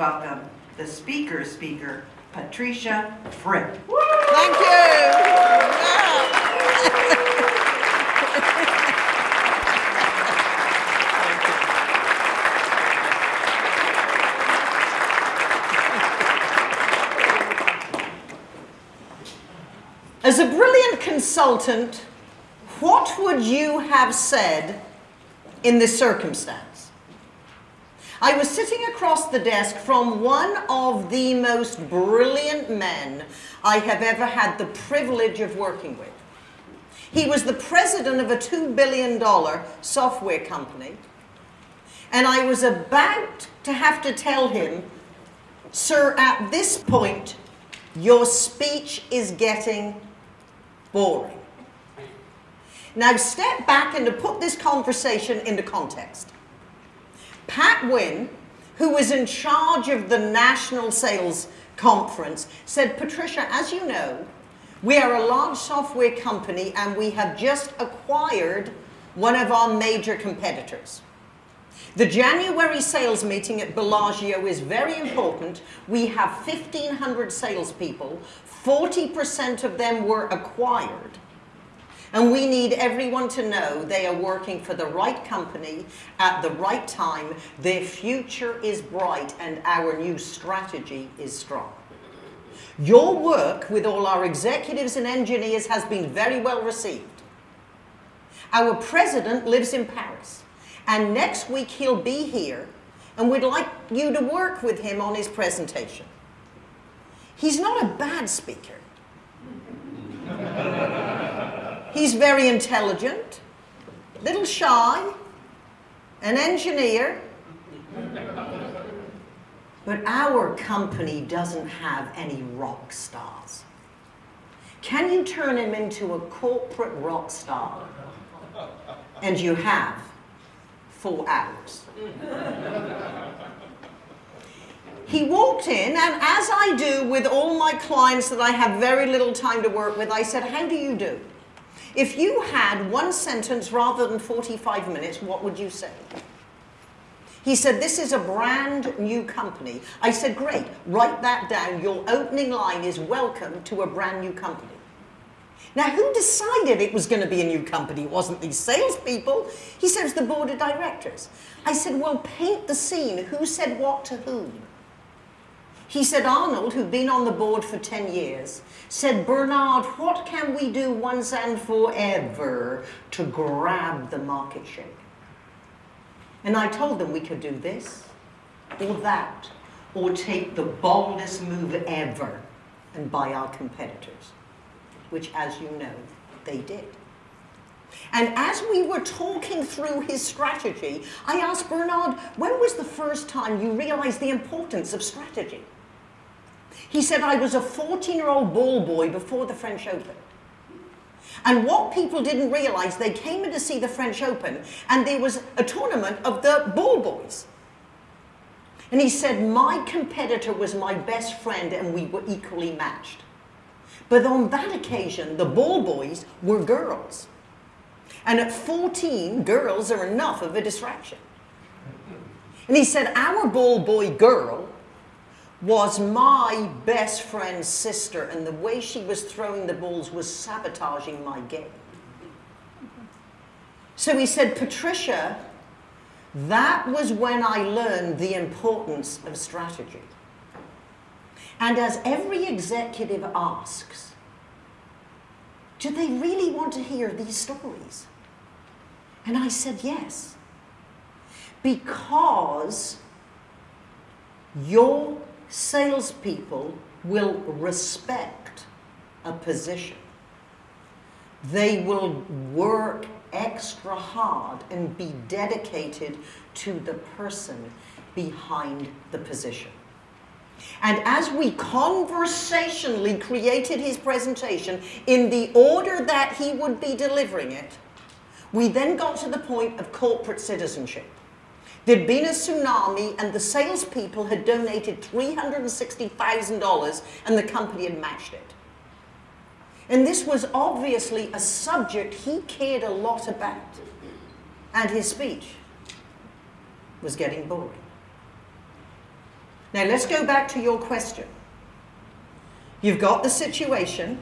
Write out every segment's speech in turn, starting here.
welcome the speaker speaker, Patricia Fripp. Thank you. As a brilliant consultant, what would you have said in this circumstance? I was sitting across the desk from one of the most brilliant men I have ever had the privilege of working with. He was the president of a $2 billion software company, and I was about to have to tell him, sir, at this point, your speech is getting boring. Now step back and to put this conversation into context. Pat Wynn, who was in charge of the National Sales Conference, said, Patricia, as you know, we are a large software company and we have just acquired one of our major competitors. The January sales meeting at Bellagio is very important. We have 1,500 salespeople. 40% of them were acquired. And we need everyone to know they are working for the right company at the right time. Their future is bright and our new strategy is strong. Your work with all our executives and engineers has been very well received. Our president lives in Paris. And next week he'll be here and we'd like you to work with him on his presentation. He's not a bad speaker. He's very intelligent, little shy, an engineer. But our company doesn't have any rock stars. Can you turn him into a corporate rock star? And you have four hours. he walked in, and as I do with all my clients that I have very little time to work with, I said, how do you do? If you had one sentence rather than 45 minutes, what would you say? He said, this is a brand new company. I said, great, write that down. Your opening line is welcome to a brand new company. Now, who decided it was going to be a new company? It wasn't these salespeople. He said it was the board of directors. I said, well, paint the scene. Who said what to whom? He said, Arnold, who'd been on the board for 10 years, said, Bernard, what can we do once and forever to grab the market share? And I told them we could do this, or that, or take the boldest move ever and buy our competitors which as you know, they did. And as we were talking through his strategy, I asked Bernard, when was the first time you realized the importance of strategy? He said, I was a 14-year-old ball boy before the French Open. And what people didn't realize, they came in to see the French Open, and there was a tournament of the ball boys. And he said, my competitor was my best friend, and we were equally matched. But on that occasion, the ball boys were girls. And at 14, girls are enough of a distraction. And he said, our ball boy girl was my best friend's sister, and the way she was throwing the balls was sabotaging my game. So he said, Patricia, that was when I learned the importance of strategy. And as every executive asks, do they really want to hear these stories? And I said, yes. Because your salespeople will respect a position. They will work extra hard and be dedicated to the person behind the position. And as we conversationally created his presentation in the order that he would be delivering it, we then got to the point of corporate citizenship. There'd been a tsunami and the salespeople had donated $360,000 and the company had matched it. And this was obviously a subject he cared a lot about. And his speech was getting boring. Now let's go back to your question. You've got the situation.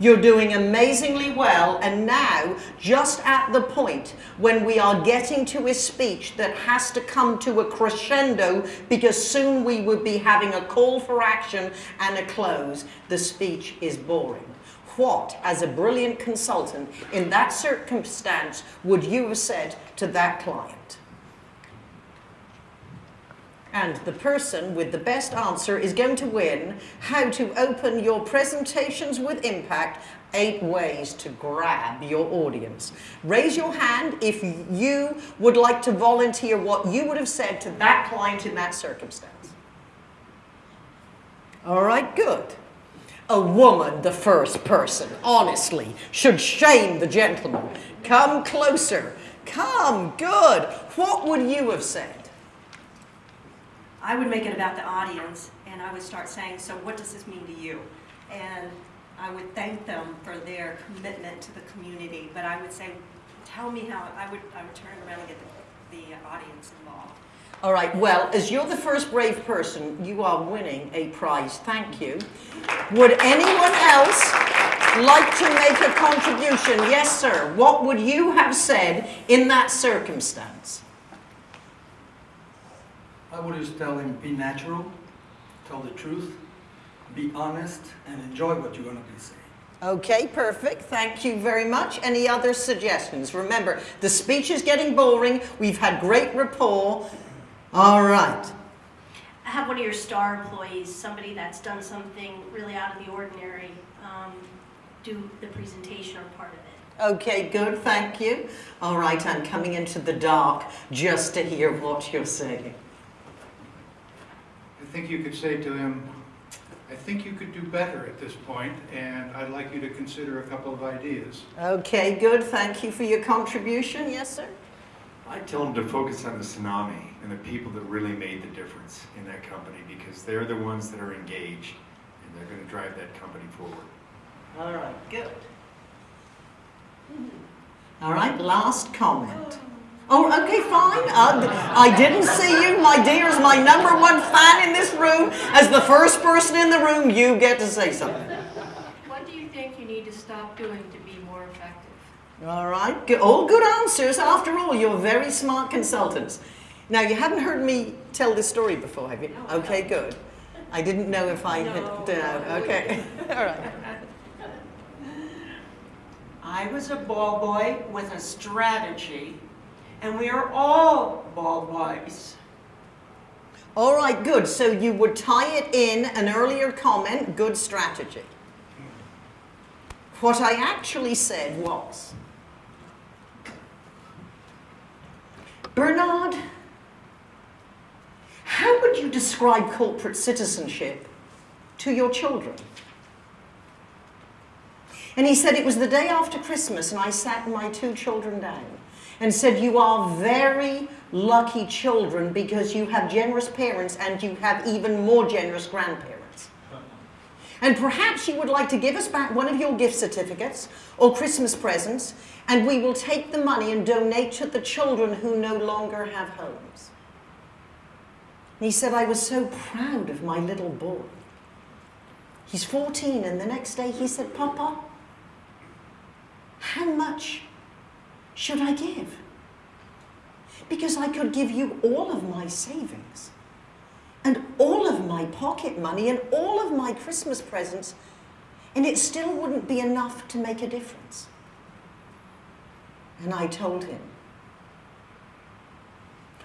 You're doing amazingly well, and now, just at the point when we are getting to a speech that has to come to a crescendo because soon we would be having a call for action and a close, the speech is boring. What, as a brilliant consultant, in that circumstance, would you have said to that client? And the person with the best answer is going to win how to open your presentations with impact eight ways to grab your audience. Raise your hand if you would like to volunteer what you would have said to that client in that circumstance. All right, good. A woman, the first person, honestly, should shame the gentleman. Come closer. Come, good. What would you have said? I would make it about the audience, and I would start saying, so what does this mean to you? And I would thank them for their commitment to the community, but I would say, tell me how, I would, I would turn around and get the, the audience involved. All right, well, as you're the first brave person, you are winning a prize. Thank you. Would anyone else like to make a contribution? Yes, sir. What would you have said in that circumstance? I would just tell him, be natural, tell the truth, be honest, and enjoy what you're going to be saying. Okay, perfect. Thank you very much. Any other suggestions? Remember, the speech is getting boring. We've had great rapport. All right. have one of your star employees, somebody that's done something really out of the ordinary, um, do the presentation or part of it. Okay, good. Thank you. All right, I'm coming into the dark just to hear what you're saying. I think you could say to him, I think you could do better at this point, and I'd like you to consider a couple of ideas. Okay, good. Thank you for your contribution. Yes, sir. I tell them to focus on the tsunami and the people that really made the difference in that company because they're the ones that are engaged and they're going to drive that company forward. All right, good. Mm-hmm. All right, last comment. Oh, Oh, okay, fine. Uh, I didn't see you, my dear, as my number one fan in this room. As the first person in the room, you get to say something. What do you think you need to stop doing to be more effective? All right, good. all good answers. After all, you're very smart consultants. Now, you haven't heard me tell this story before, have you? Okay, good. I didn't know if I had. Uh, okay, all right. I was a ball boy with a strategy, and we are all ball boys. All right, good. So you would tie it in an earlier comment, good strategy. What I actually said was, Bernard, how would you describe corporate citizenship to your children? And he said, It was the day after Christmas, and I sat my two children down and said, You are very lucky children because you have generous parents and you have even more generous grandparents. And perhaps you would like to give us back one of your gift certificates or Christmas presents, and we will take the money and donate to the children who no longer have homes. And he said, I was so proud of my little boy. He's 14, and the next day he said, Papa, how much should I give? Because I could give you all of my savings and all of my pocket money and all of my Christmas presents, and it still wouldn't be enough to make a difference. And I told him,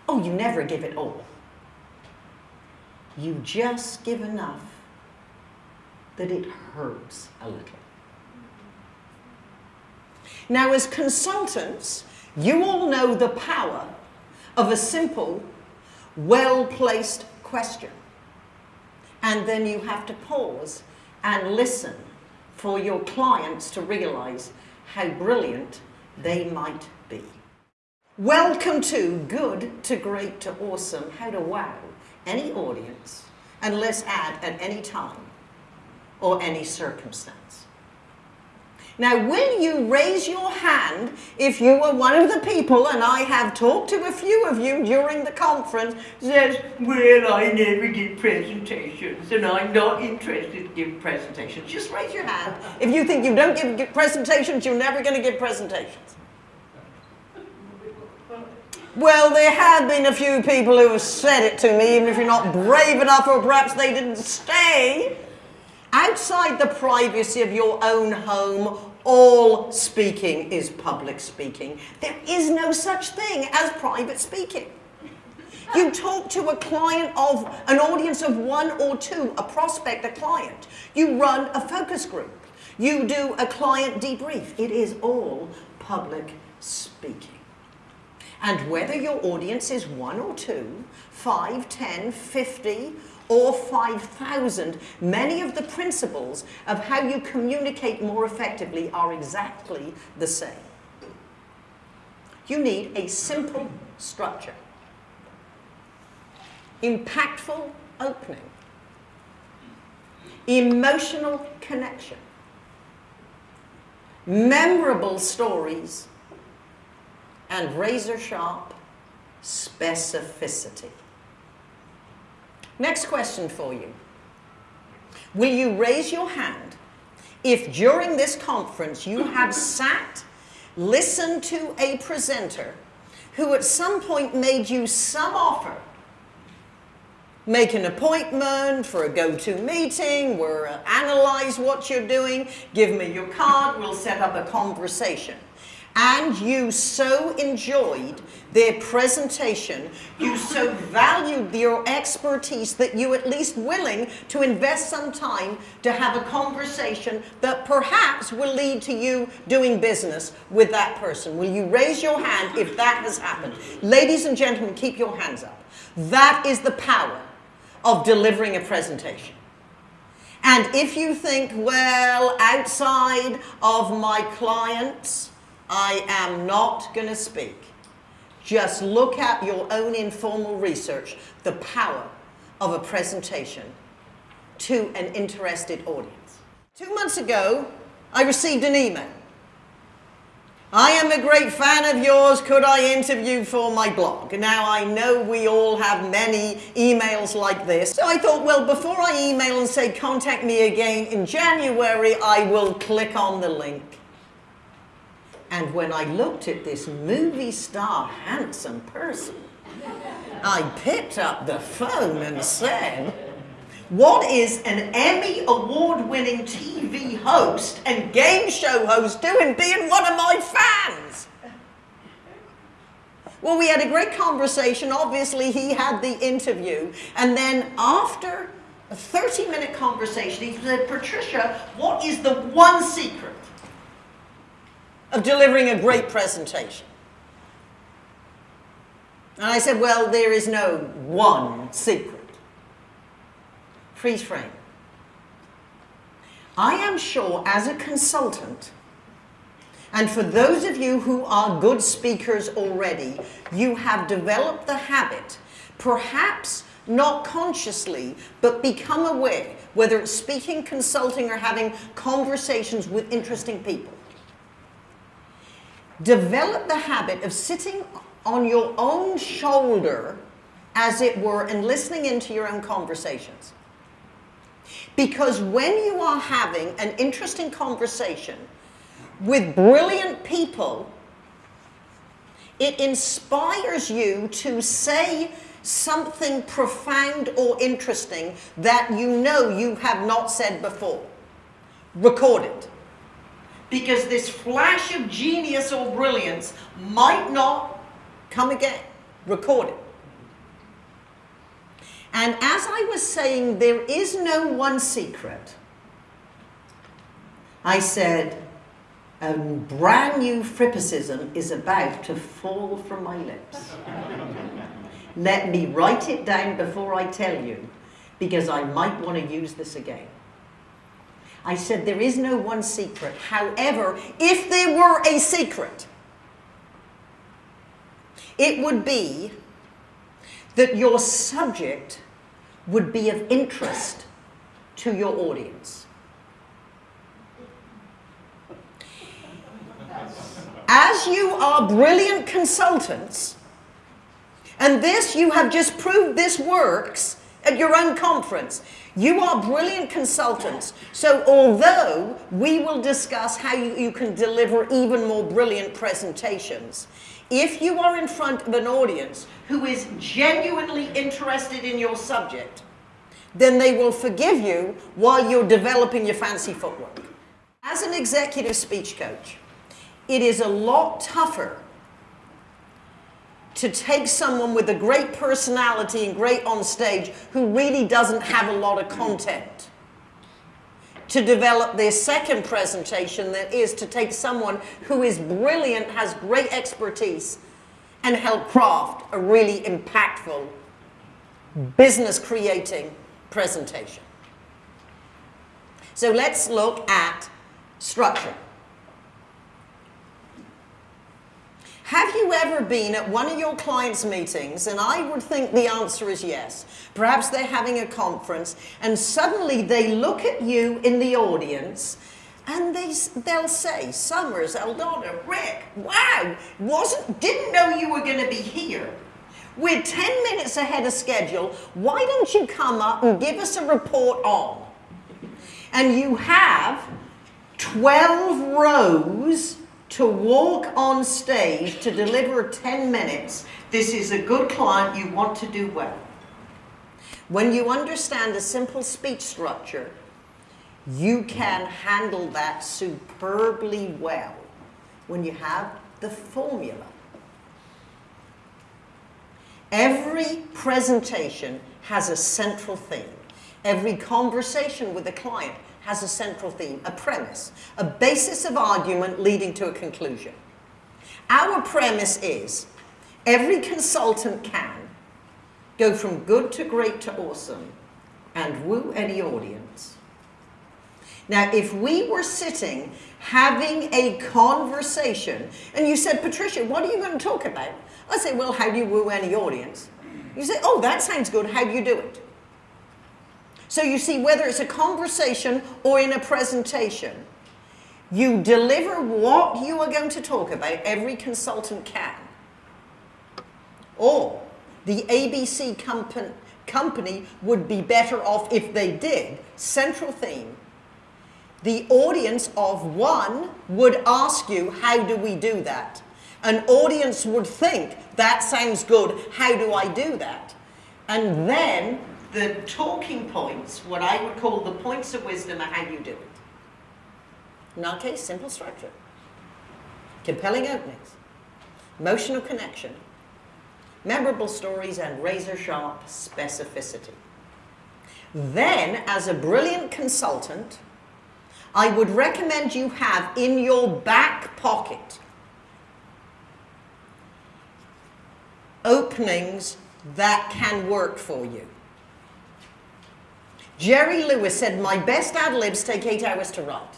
Oh, you never give it all. You just give enough that it hurts a little. Now, as consultants, you all know the power of a simple, well placed question. And then you have to pause and listen for your clients to realize how brilliant they might be. Welcome to Good to Great to Awesome How to Wow any audience, and let's add at any time or any circumstance. Now, will you raise your hand if you were one of the people, and I have talked to a few of you during the conference, says, Well, I never give presentations, and I'm not interested in giving presentations. Just raise your hand if you think you don't give, give presentations, you're never going to give presentations. Well, there have been a few people who have said it to me, even if you're not brave enough, or perhaps they didn't stay. Outside the privacy of your own home, all speaking is public speaking. There is no such thing as private speaking. You talk to a client of an audience of one or two, a prospect, a client. You run a focus group. You do a client debrief. It is all public speaking. And whether your audience is one or two, five, ten, fifty, or 5,000, many of the principles of how you communicate more effectively are exactly the same. You need a simple structure, impactful opening, emotional connection, memorable stories, and razor sharp specificity. Next question for you. Will you raise your hand if during this conference you have sat, listened to a presenter who at some point made you some offer? Make an appointment for a go-to meeting, we'll analyze what you're doing, give me your card, we'll set up a conversation and you so enjoyed their presentation, you so valued your expertise that you at least willing to invest some time to have a conversation that perhaps will lead to you doing business with that person. Will you raise your hand if that has happened? Ladies and gentlemen, keep your hands up. That is the power of delivering a presentation. And if you think, well, outside of my clients, I am not going to speak. Just look at your own informal research, the power of a presentation to an interested audience. Two months ago, I received an email. I am a great fan of yours. Could I interview for my blog? Now, I know we all have many emails like this. So I thought, well, before I email and say contact me again in January, I will click on the link and when I looked at this movie star handsome person, I picked up the phone and said, what is an Emmy award winning TV host and game show host doing being one of my fans? Well, we had a great conversation. Obviously, he had the interview. And then after a 30 minute conversation, he said, Patricia, what is the one secret of delivering a great presentation. And I said, well, there is no one secret. Freeze frame. I am sure as a consultant, and for those of you who are good speakers already, you have developed the habit, perhaps not consciously, but become aware, whether it's speaking, consulting, or having conversations with interesting people develop the habit of sitting on your own shoulder, as it were, and listening into your own conversations. Because when you are having an interesting conversation with brilliant people, it inspires you to say something profound or interesting that you know you have not said before. Record it because this flash of genius or brilliance might not come again. Record it. And as I was saying, there is no one secret. I said, a brand new frippicism is about to fall from my lips. Let me write it down before I tell you, because I might want to use this again. I said, there is no one secret. However, if there were a secret, it would be that your subject would be of interest to your audience. as you are brilliant consultants, and this you have just proved this works at your own conference. You are brilliant consultants. So although we will discuss how you, you can deliver even more brilliant presentations, if you are in front of an audience who is genuinely interested in your subject, then they will forgive you while you're developing your fancy footwork. As an executive speech coach, it is a lot tougher to take someone with a great personality and great on stage who really doesn't have a lot of content to develop their second presentation that is to take someone who is brilliant, has great expertise, and help craft a really impactful, business creating presentation. So let's look at structure. Have you ever been at one of your clients' meetings, and I would think the answer is yes. Perhaps they're having a conference, and suddenly they look at you in the audience, and they, they'll say, Summers, Eldona, Rick, wow, wasn't, didn't know you were going to be here. We're 10 minutes ahead of schedule. Why don't you come up and give us a report on? And you have 12 rows to walk on stage to deliver 10 minutes, this is a good client, you want to do well. When you understand a simple speech structure, you can handle that superbly well when you have the formula. Every presentation has a central theme. Every conversation with a client has a central theme, a premise, a basis of argument leading to a conclusion. Our premise is every consultant can go from good to great to awesome and woo any audience. Now, if we were sitting having a conversation and you said, Patricia, what are you going to talk about? I say, well, how do you woo any audience? You say, oh, that sounds good. How do you do it? So you see, whether it's a conversation or in a presentation, you deliver what you are going to talk about, every consultant can. Or the ABC company, company would be better off if they did. Central theme. The audience of one would ask you, how do we do that? An audience would think, that sounds good, how do I do that? And then the talking points, what I would call the points of wisdom, are how you do it. In our case, simple structure, compelling openings, emotional connection, memorable stories, and razor sharp specificity. Then, as a brilliant consultant, I would recommend you have in your back pocket openings that can work for you. Jerry Lewis said, My best ad libs take eight hours to write.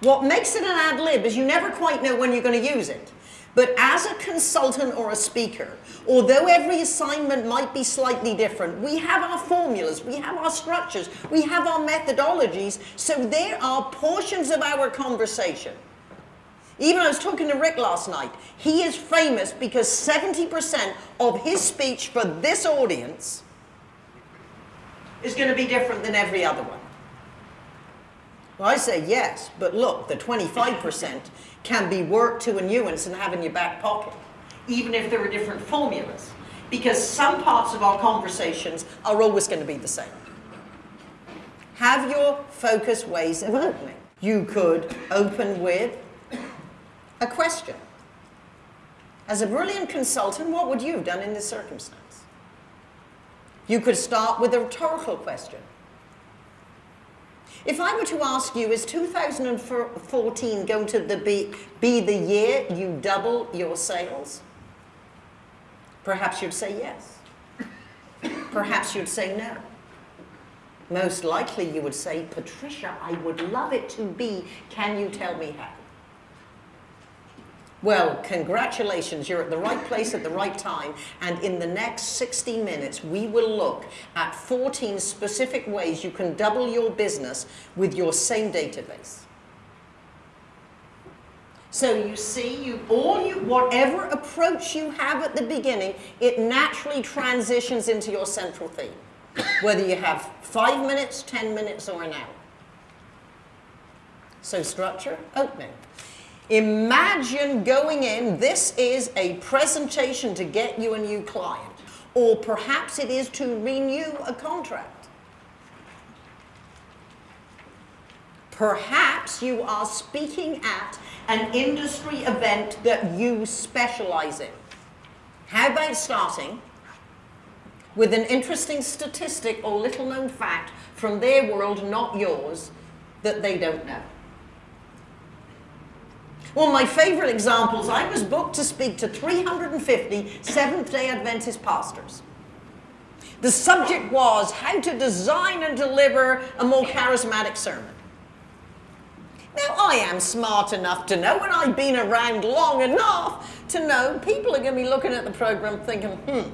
What makes it an ad lib is you never quite know when you're going to use it. But as a consultant or a speaker, although every assignment might be slightly different, we have our formulas, we have our structures, we have our methodologies, so there are portions of our conversation. Even I was talking to Rick last night. He is famous because 70% of his speech for this audience is going to be different than every other one. Well, I say yes, but look, the 25% can be worked to a nuance and have in your back pocket, even if there are different formulas, because some parts of our conversations are always going to be the same. Have your focus ways of opening. You could open with a question. As a brilliant consultant, what would you have done in this circumstance? You could start with a rhetorical question. If I were to ask you, is 2014 going to the be, be the year you double your sales? Perhaps you'd say yes. Perhaps you'd say no. Most likely you would say, Patricia, I would love it to be. Can you tell me how? Well, congratulations, you're at the right place at the right time. And in the next 60 minutes, we will look at 14 specific ways you can double your business with your same database. So you see, you all you whatever approach you have at the beginning, it naturally transitions into your central theme. Whether you have five minutes, ten minutes, or an hour. So structure, opening. Imagine going in, this is a presentation to get you a new client, or perhaps it is to renew a contract. Perhaps you are speaking at an industry event that you specialize in. How about starting with an interesting statistic or little known fact from their world, not yours, that they don't know? Of my favorite examples, I was booked to speak to 350 Seventh day Adventist pastors. The subject was how to design and deliver a more charismatic sermon. Now, I am smart enough to know, and I've been around long enough to know people are going to be looking at the program thinking, hmm,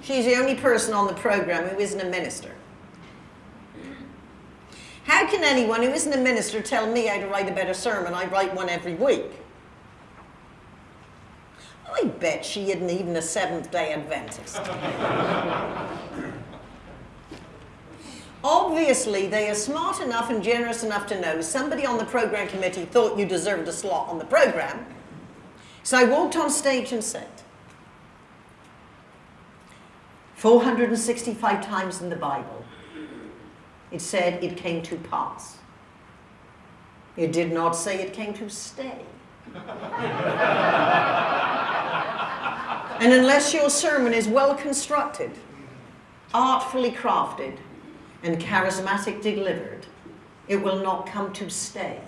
she's the only person on the program who isn't a minister. How can anyone who isn't a minister tell me how to write a better sermon? I write one every week. I bet she isn't even a Seventh day Adventist. Obviously, they are smart enough and generous enough to know somebody on the program committee thought you deserved a slot on the program. So I walked on stage and said, 465 times in the Bible, it said it came to pass. It did not say it came to stay. and unless your sermon is well constructed, artfully crafted, and charismatic delivered, it will not come to stay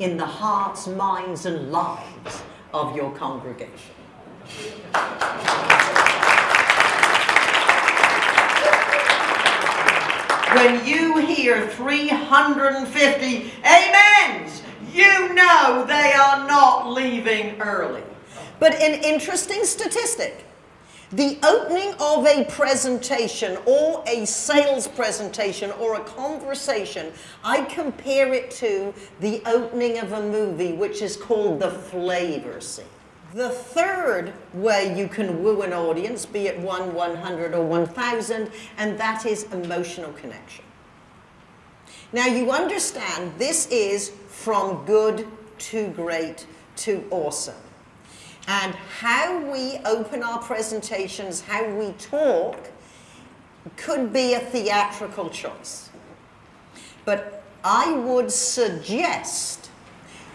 in the hearts, minds, and lives of your congregation. When you hear 350 amens, you know they are not leaving early. But an interesting statistic the opening of a presentation or a sales presentation or a conversation, I compare it to the opening of a movie, which is called the flavor scene. The third way you can woo an audience, be it 1, 100, or 1,000, and that is emotional connection. Now you understand this is from good to great to awesome. And how we open our presentations, how we talk, could be a theatrical choice. But I would suggest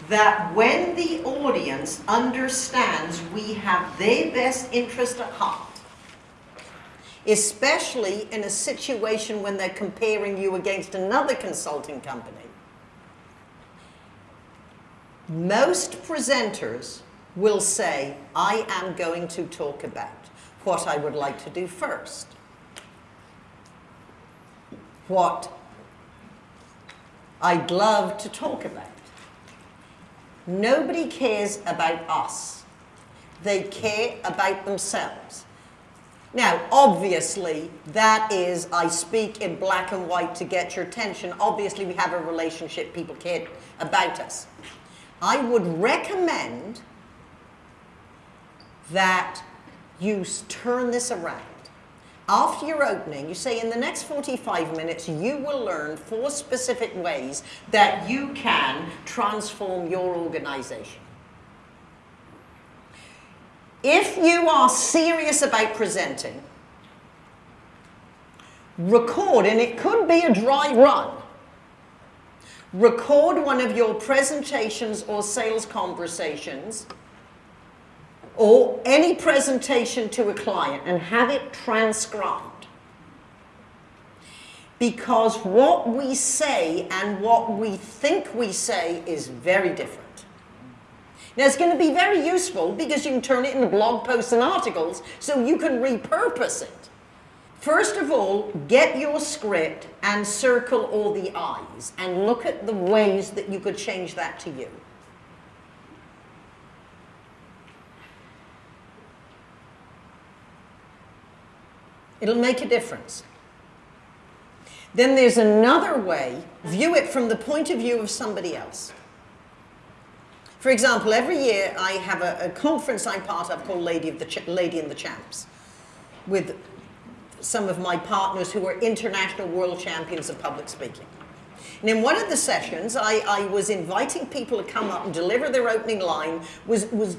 that when the audience understands we have their best interest at heart, especially in a situation when they're comparing you against another consulting company, most presenters will say, I am going to talk about what I would like to do first. What I'd love to talk about. Nobody cares about us. They care about themselves. Now, obviously, that is, I speak in black and white to get your attention. Obviously, we have a relationship, people care about us. I would recommend that you turn this around. After your opening, you say in the next 45 minutes, you will learn four specific ways that you can transform your organization. If you are serious about presenting, record, and it could be a dry run. Record one of your presentations or sales conversations or any presentation to a client and have it transcribed. Because what we say and what we think we say is very different. Now, it's going to be very useful because you can turn it into blog posts and articles so you can repurpose it. First of all, get your script and circle all the I's and look at the ways that you could change that to you. It'll make a difference. Then there's another way, view it from the point of view of somebody else. For example, every year I have a, a conference I'm part of called Lady, of the Ch- Lady and the Champs with some of my partners who are international world champions of public speaking. And in one of the sessions, I, I was inviting people to come up and deliver their opening line, was, was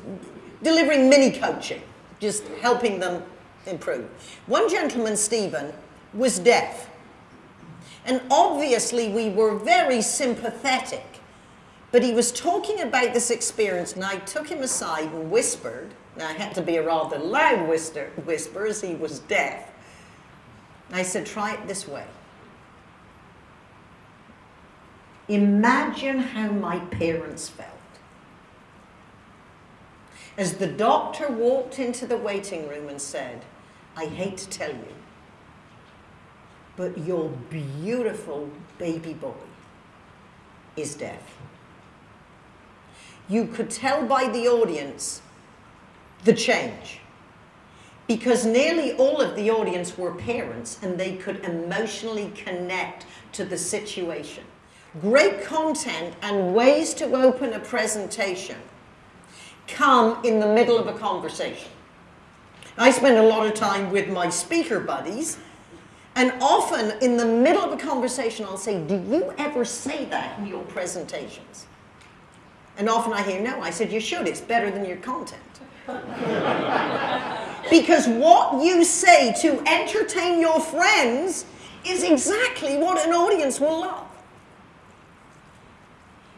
delivering mini coaching, just helping them improve. One gentleman, Stephen, was deaf. And obviously, we were very sympathetic. But he was talking about this experience, and I took him aside and whispered. Now, it had to be a rather loud whisper, whisper as he was deaf. I said, try it this way. Imagine how my parents felt. As the doctor walked into the waiting room and said, I hate to tell you, but your beautiful baby boy is deaf. You could tell by the audience the change because nearly all of the audience were parents and they could emotionally connect to the situation. Great content and ways to open a presentation come in the middle of a conversation. I spend a lot of time with my speaker buddies, and often in the middle of a conversation, I'll say, Do you ever say that in your presentations? And often I hear, No. I said, You should, it's better than your content. because what you say to entertain your friends is exactly what an audience will love.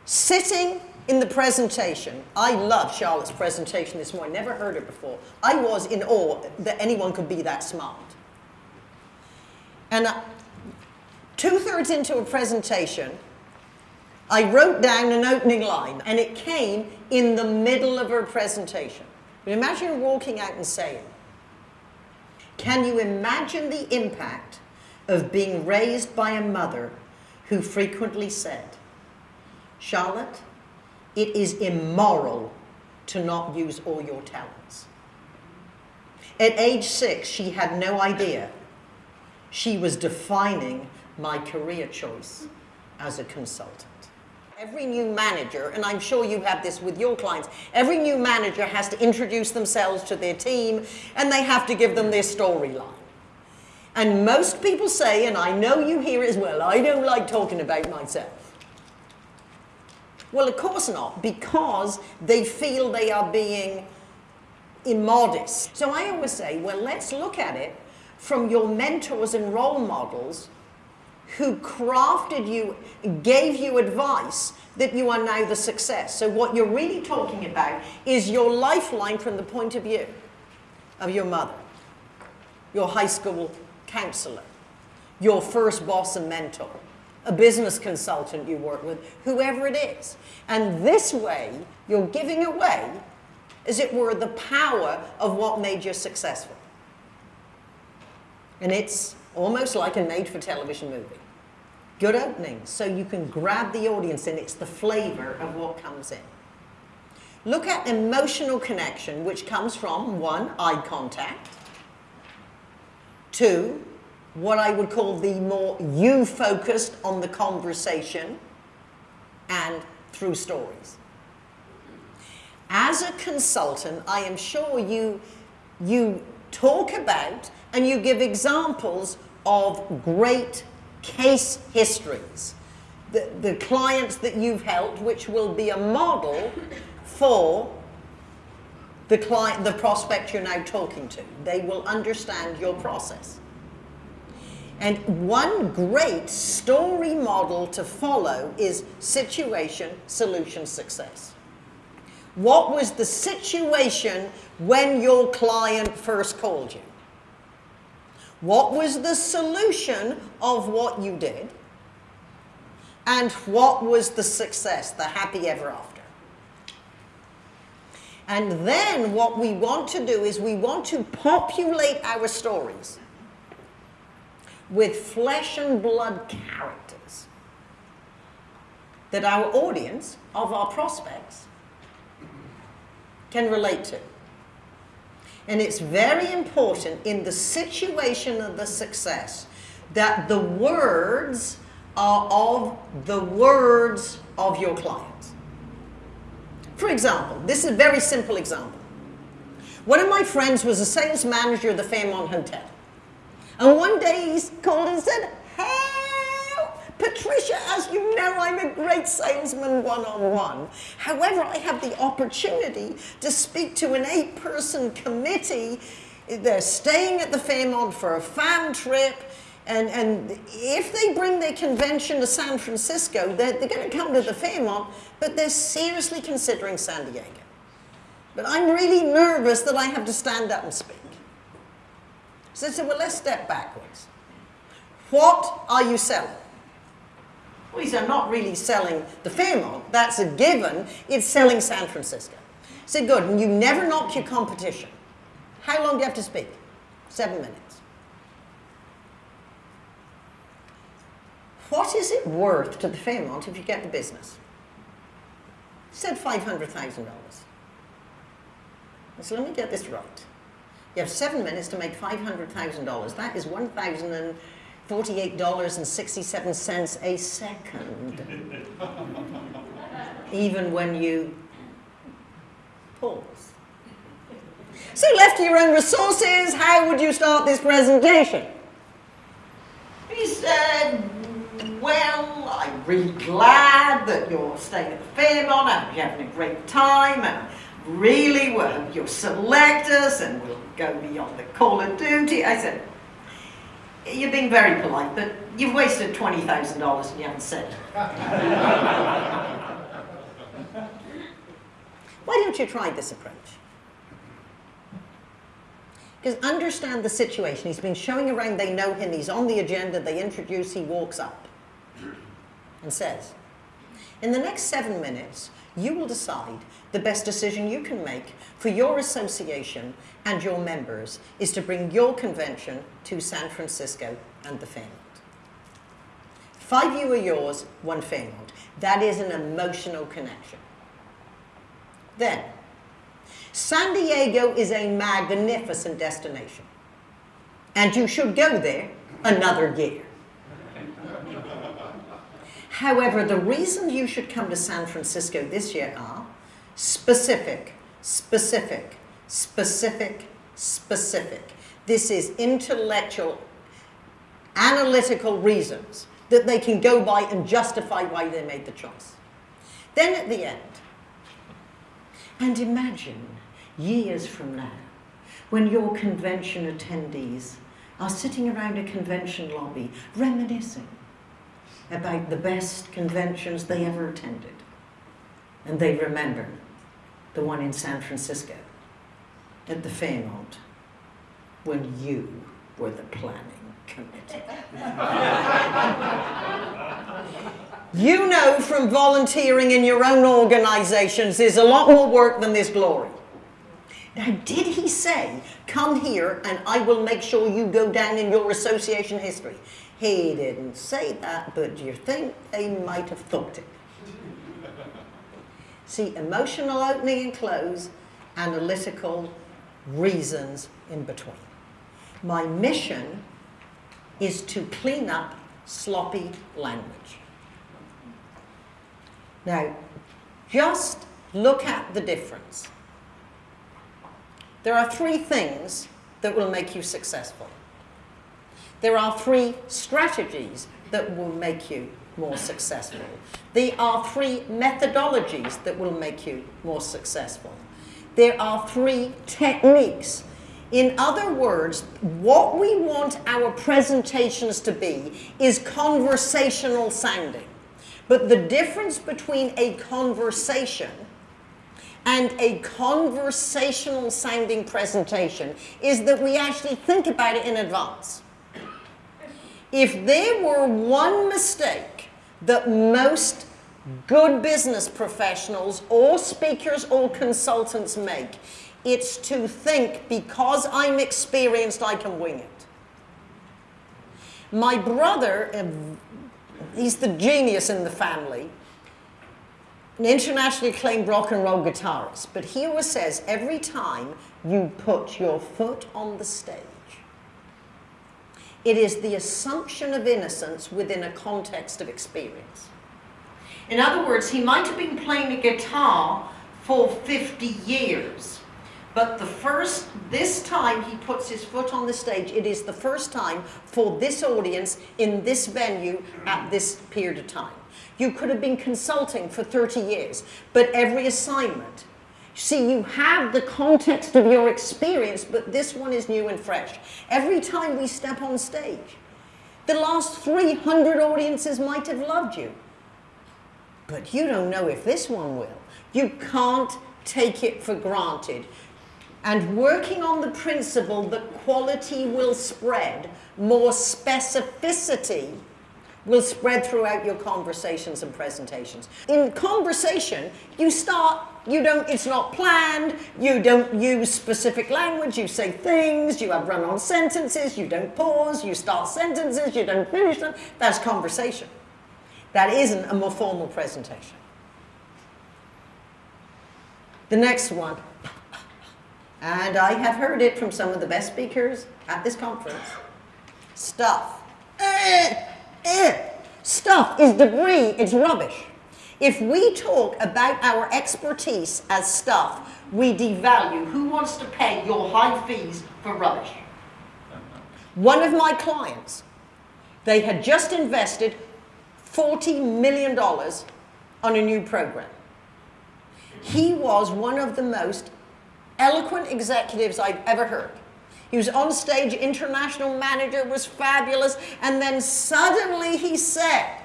Sitting in the presentation, I love Charlotte's presentation this morning, never heard it before. I was in awe that anyone could be that smart. And uh, two thirds into a presentation, I wrote down an opening line, and it came in the middle of her presentation. But imagine walking out and saying, Can you imagine the impact of being raised by a mother who frequently said, Charlotte, it is immoral to not use all your talents. At age six, she had no idea. She was defining my career choice as a consultant. Every new manager, and I'm sure you have this with your clients, every new manager has to introduce themselves to their team and they have to give them their storyline. And most people say, and I know you hear as well, I don't like talking about myself. Well, of course not, because they feel they are being immodest. So I always say, well, let's look at it from your mentors and role models who crafted you, gave you advice that you are now the success. So what you're really talking about is your lifeline from the point of view of your mother, your high school counselor, your first boss and mentor, a business consultant you work with, whoever it is. And this way, you're giving away, as it were, the power of what made you successful. And it's almost like a made for television movie. Good opening, so you can grab the audience and it's the flavor of what comes in. Look at emotional connection, which comes from one, eye contact, two, what I would call the more you focused on the conversation and through stories. As a consultant, I am sure you, you talk about and you give examples of great case histories. The, the clients that you've helped, which will be a model for the client, the prospect you're now talking to. They will understand your process. And one great story model to follow is situation, solution, success. What was the situation when your client first called you? What was the solution of what you did? And what was the success, the happy ever after? And then what we want to do is we want to populate our stories with flesh and blood characters that our audience of our prospects can relate to. And it's very important in the situation of the success that the words are of the words of your clients. For example, this is a very simple example. One of my friends was a sales manager of the Fairmont Hotel. And one day he called and said, Help! Patricia, as you know, I'm a great salesman one on one. However, I have the opportunity to speak to an eight person committee. They're staying at the Fairmont for a fam trip. And, and if they bring their convention to San Francisco, they're, they're going to come to the Fairmont, but they're seriously considering San Diego. But I'm really nervous that I have to stand up and speak. So I said, well, let's step backwards. What are you selling? Well, he said, I'm not really selling the Fairmont. That's a given. It's selling San Francisco. I said, good. And you never knock your competition. How long do you have to speak? Seven minutes. What is it worth to the Fairmont if you get the business? He said $500,000. I said, let me get this right. You have seven minutes to make $500,000. That is $1,048.67 a second. Even when you pause. So left to your own resources, how would you start this presentation? He said, well, I'm really glad that you're staying at the Fairmont and you're having a great time and really well, you'll select us and we'll go beyond the call of duty. I said, you're being very polite, but you've wasted $20,000 and you haven't said. Why don't you try this approach? Because understand the situation. He's been showing around, they know him, he's on the agenda, they introduce, he walks up and says, in the next seven minutes, you will decide the best decision you can make for your association and your members is to bring your convention to San Francisco and the Fairmont. Five you are yours, one Fairmont. That is an emotional connection. Then, San Diego is a magnificent destination. And you should go there another year. However, the reasons you should come to San Francisco this year are specific, specific, specific, specific. This is intellectual, analytical reasons that they can go by and justify why they made the choice. Then at the end, and imagine years from now when your convention attendees are sitting around a convention lobby reminiscing about the best conventions they ever attended. And they remember the one in San Francisco at the Fairmont when you were the planning committee. you know from volunteering in your own organizations there's a lot more work than this glory. Now, did he say, come here and I will make sure you go down in your association history? He didn't say that, but do you think they might have thought it? See, emotional opening and close, analytical reasons in between. My mission is to clean up sloppy language. Now, just look at the difference. There are three things that will make you successful. There are three strategies that will make you more successful. There are three methodologies that will make you more successful. There are three techniques. In other words, what we want our presentations to be is conversational sounding. But the difference between a conversation and a conversational sounding presentation is that we actually think about it in advance. If there were one mistake that most good business professionals or speakers or consultants make, it's to think because I'm experienced, I can wing it. My brother, uh, he's the genius in the family, an internationally acclaimed rock and roll guitarist, but he always says every time you put your foot on the stage, it is the assumption of innocence within a context of experience. In other words, he might have been playing a guitar for 50 years. But the first, this time he puts his foot on the stage, it is the first time for this audience in this venue at this period of time. You could have been consulting for 30 years, but every assignment, see, you have the context of your experience, but this one is new and fresh. Every time we step on stage, the last 300 audiences might have loved you, but you don't know if this one will. You can't take it for granted. And working on the principle that quality will spread, more specificity will spread throughout your conversations and presentations. In conversation, you start, you don't, it's not planned, you don't use specific language, you say things, you have run-on sentences, you don't pause, you start sentences, you don't finish them. That's conversation. That isn't a more formal presentation. The next one, and I have heard it from some of the best speakers at this conference. Stuff. Eh, eh. Stuff is debris, it's rubbish. If we talk about our expertise as stuff, we devalue. Who wants to pay your high fees for rubbish? One of my clients, they had just invested $40 million on a new program. He was one of the most eloquent executives I've ever heard. He was on stage, international manager, was fabulous, and then suddenly he said,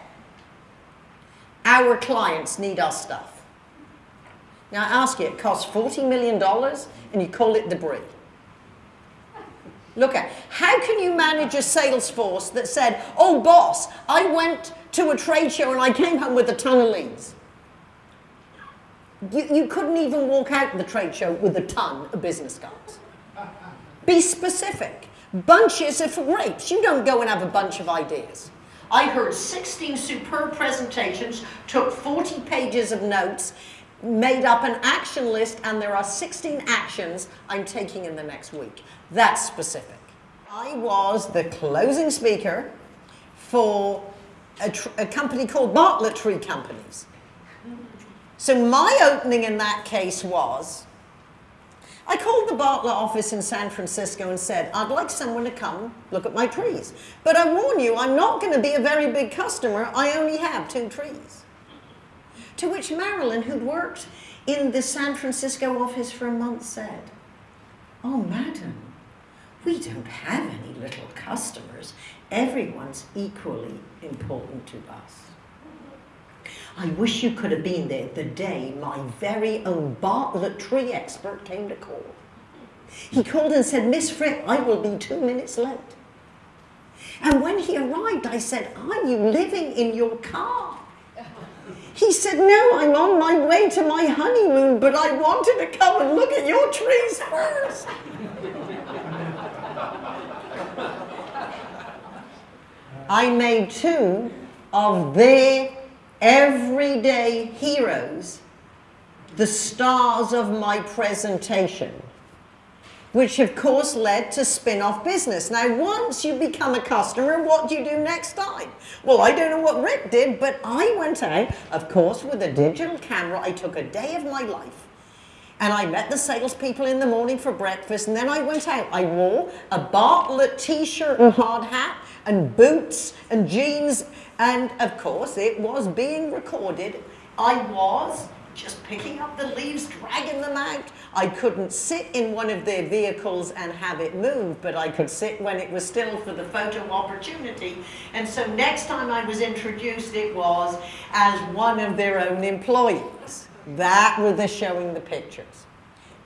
our clients need our stuff. Now I ask you, it costs $40 million and you call it debris. Look at, how can you manage a sales force that said, oh boss, I went to a trade show and I came home with a ton of leads. You, you couldn't even walk out the trade show with a ton of business cards. Be specific. Bunches of grapes. You don't go and have a bunch of ideas. I heard 16 superb presentations, took 40 pages of notes, made up an action list, and there are 16 actions I'm taking in the next week. That's specific. I was the closing speaker for a, a company called Bartlett Tree Companies. So my opening in that case was, I called the Bartlett office in San Francisco and said, I'd like someone to come look at my trees. But I warn you, I'm not going to be a very big customer. I only have two trees. To which Marilyn, who'd worked in the San Francisco office for a month, said, Oh, madam, we don't have any little customers. Everyone's equally important to us. I wish you could have been there the day my very own Bartlett tree expert came to call. He called and said, Miss Fripp, I will be two minutes late. And when he arrived, I said, Are you living in your car? He said, No, I'm on my way to my honeymoon, but I wanted to come and look at your trees first. I made two of their everyday heroes the stars of my presentation, which of course led to spin-off business. Now, once you become a customer, what do you do next time? Well, I don't know what Rick did, but I went out, of course, with a digital camera. I took a day of my life. And I met the salespeople in the morning for breakfast, and then I went out. I wore a Bartlett t-shirt and hard hat, and boots and jeans, and of course it was being recorded. I was just picking up the leaves, dragging them out. I couldn't sit in one of their vehicles and have it move, but I could sit when it was still for the photo opportunity. And so next time I was introduced, it was as one of their own employees. That was the showing the pictures.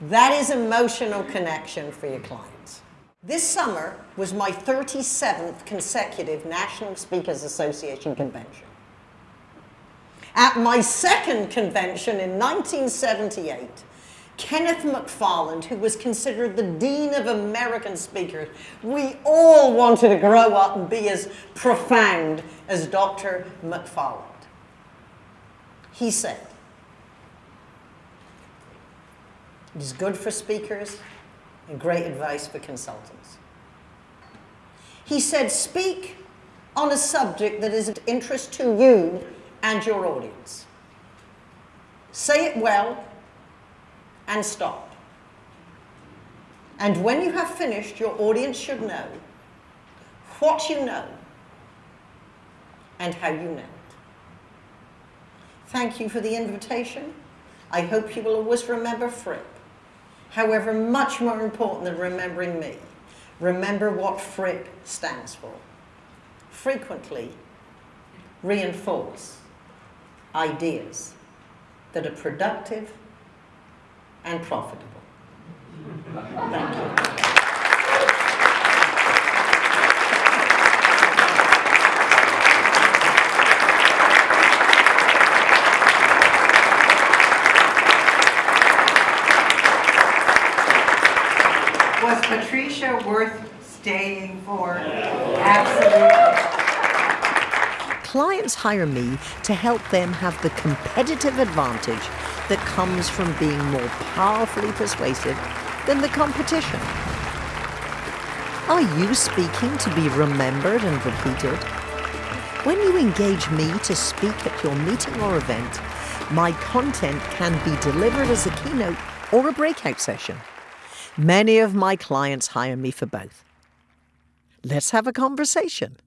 That is emotional connection for your clients. This summer was my 37th consecutive National Speakers Association convention. At my second convention in 1978, Kenneth McFarland, who was considered the Dean of American Speakers, we all wanted to grow up and be as profound as Dr. McFarland. He said, it is good for speakers and great advice for consultants. He said, speak on a subject that is of interest to you and your audience. Say it well, and stop. And when you have finished, your audience should know what you know and how you know it. Thank you for the invitation. I hope you will always remember Fripp. However, much more important than remembering me, remember what Fripp stands for. Frequently reinforce ideas that are productive and profitable. Thank you. Was Patricia worth staying for? Absolutely. Clients hire me to help them have the competitive advantage that comes from being more powerfully persuasive than the competition. Are you speaking to be remembered and repeated? When you engage me to speak at your meeting or event, my content can be delivered as a keynote or a breakout session. Many of my clients hire me for both. Let's have a conversation.